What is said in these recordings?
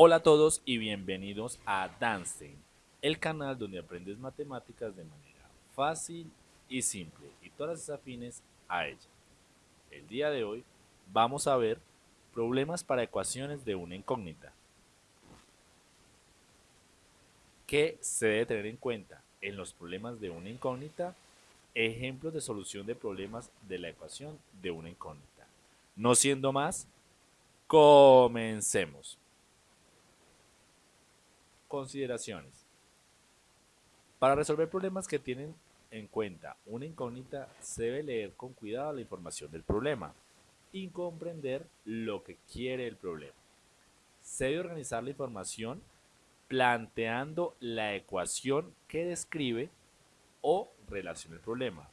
Hola a todos y bienvenidos a Danstein, el canal donde aprendes matemáticas de manera fácil y simple y todas las afines a ella. El día de hoy vamos a ver problemas para ecuaciones de una incógnita. ¿Qué se debe tener en cuenta en los problemas de una incógnita? Ejemplos de solución de problemas de la ecuación de una incógnita. No siendo más, comencemos. Consideraciones. Para resolver problemas que tienen en cuenta una incógnita, se debe leer con cuidado la información del problema y comprender lo que quiere el problema. Se debe organizar la información planteando la ecuación que describe o relaciona el problema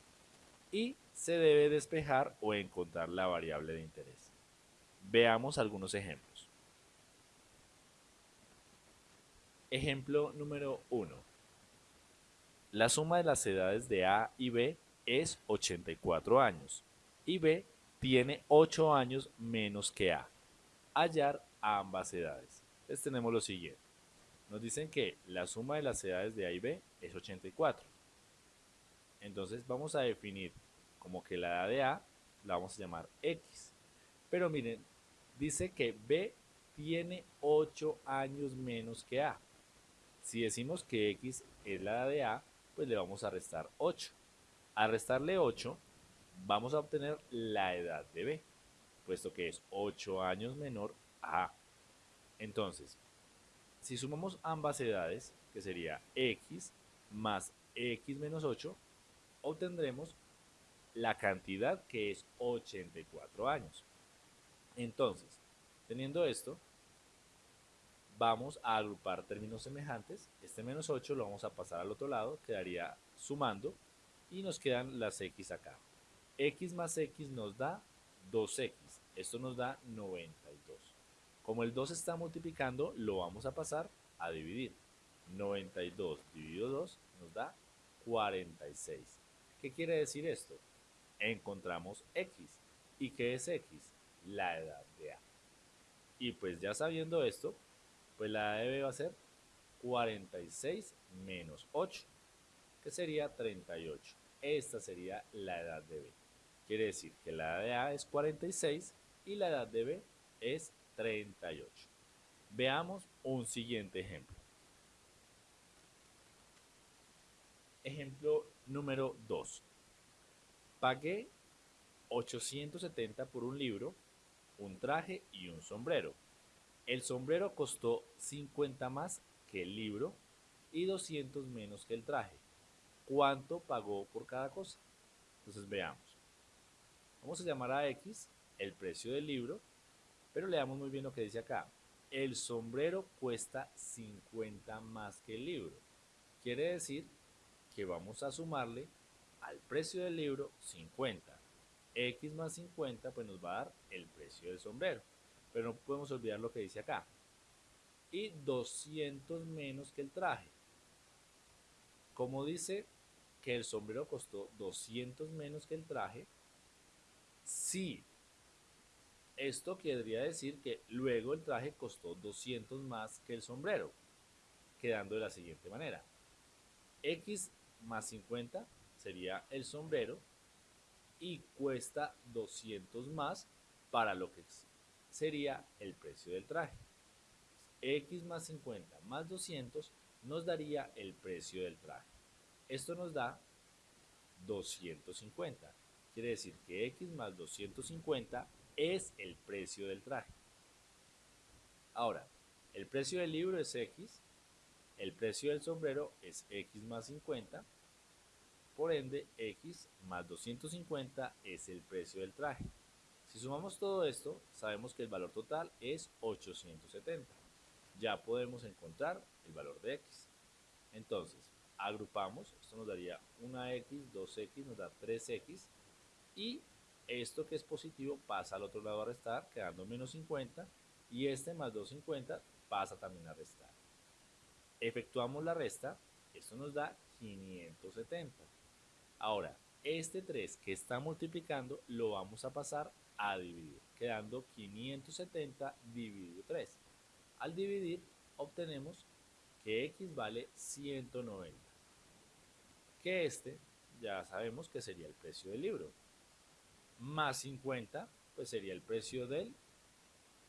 y se debe despejar o encontrar la variable de interés. Veamos algunos ejemplos. Ejemplo número 1. La suma de las edades de A y B es 84 años y B tiene 8 años menos que A. Hallar ambas edades. Entonces tenemos lo siguiente. Nos dicen que la suma de las edades de A y B es 84. Entonces vamos a definir como que la edad de A la vamos a llamar X. Pero miren, dice que B tiene 8 años menos que A. Si decimos que x es la edad de A, pues le vamos a restar 8. Al restarle 8, vamos a obtener la edad de B, puesto que es 8 años menor a A. Entonces, si sumamos ambas edades, que sería x más x menos 8, obtendremos la cantidad que es 84 años. Entonces, teniendo esto, vamos a agrupar términos semejantes. Este menos 8 lo vamos a pasar al otro lado, quedaría sumando y nos quedan las x acá. x más x nos da 2x, esto nos da 92. Como el 2 está multiplicando, lo vamos a pasar a dividir. 92 dividido 2 nos da 46. ¿Qué quiere decir esto? Encontramos x. ¿Y qué es x? La edad de A. Y pues ya sabiendo esto, pues la edad de B va a ser 46 menos 8, que sería 38. Esta sería la edad de B. Quiere decir que la edad de A es 46 y la edad de B es 38. Veamos un siguiente ejemplo. Ejemplo número 2. Pagué 870 por un libro, un traje y un sombrero. El sombrero costó 50 más que el libro y 200 menos que el traje. ¿Cuánto pagó por cada cosa? Entonces veamos. Vamos a llamar a X el precio del libro, pero leamos muy bien lo que dice acá. El sombrero cuesta 50 más que el libro. Quiere decir que vamos a sumarle al precio del libro 50. X más 50 pues nos va a dar el precio del sombrero pero no podemos olvidar lo que dice acá. Y 200 menos que el traje. Como dice que el sombrero costó 200 menos que el traje, sí. Esto querría decir que luego el traje costó 200 más que el sombrero, quedando de la siguiente manera. X más 50 sería el sombrero y cuesta 200 más para lo que sería el precio del traje. X más 50 más 200 nos daría el precio del traje. Esto nos da 250. Quiere decir que X más 250 es el precio del traje. Ahora, el precio del libro es X, el precio del sombrero es X más 50, por ende X más 250 es el precio del traje. Si sumamos todo esto, sabemos que el valor total es 870. Ya podemos encontrar el valor de x. Entonces, agrupamos, esto nos daría 1x, 2x, nos da 3x, y esto que es positivo pasa al otro lado a restar, quedando menos 50, y este más 250 pasa también a restar. Efectuamos la resta, esto nos da 570. Ahora, este 3 que está multiplicando lo vamos a pasar a dividir, quedando 570 dividido 3. Al dividir obtenemos que x vale 190. Que este ya sabemos que sería el precio del libro. Más 50 pues sería el precio del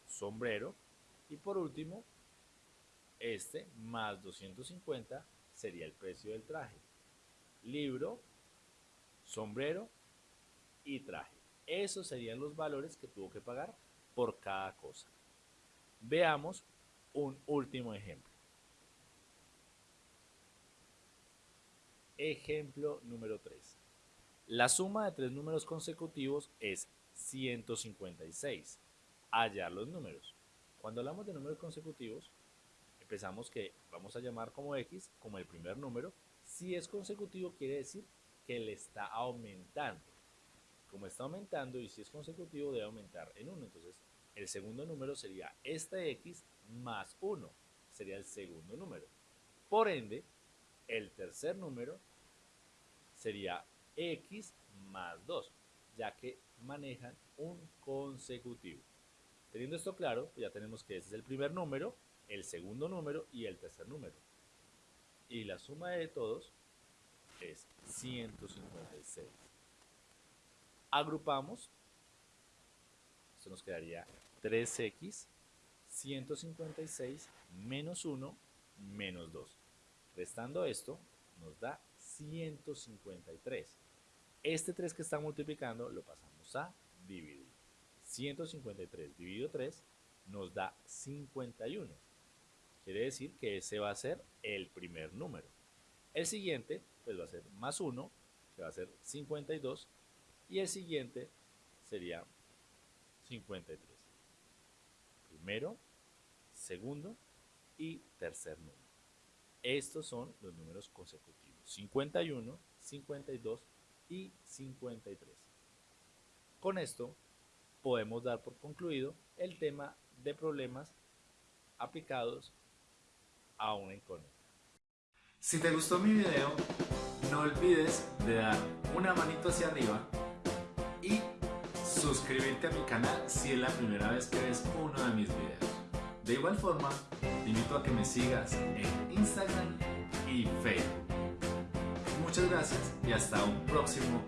sombrero. Y por último, este más 250 sería el precio del traje. Libro, sombrero y traje. Esos serían los valores que tuvo que pagar por cada cosa. Veamos un último ejemplo. Ejemplo número 3. La suma de tres números consecutivos es 156. Hallar los números. Cuando hablamos de números consecutivos, empezamos que vamos a llamar como x como el primer número. Si es consecutivo quiere decir que le está aumentando. Como está aumentando y si es consecutivo debe aumentar en 1. Entonces el segundo número sería este x más 1. Sería el segundo número. Por ende, el tercer número sería x más 2, ya que manejan un consecutivo. Teniendo esto claro, ya tenemos que este es el primer número, el segundo número y el tercer número. Y la suma de todos es 156. Agrupamos, esto nos quedaría 3x, 156 menos 1 menos 2. Restando esto, nos da 153. Este 3 que está multiplicando lo pasamos a dividir. 153 dividido 3 nos da 51. Quiere decir que ese va a ser el primer número. El siguiente pues va a ser más 1, que va a ser 52. Y el siguiente sería 53. Primero, segundo y tercer número. Estos son los números consecutivos. 51, 52 y 53. Con esto podemos dar por concluido el tema de problemas aplicados a una incógnita. Si te gustó mi video, no olvides de dar una manito hacia arriba y suscribirte a mi canal si es la primera vez que ves uno de mis videos. De igual forma, te invito a que me sigas en Instagram y Facebook. Muchas gracias y hasta un próximo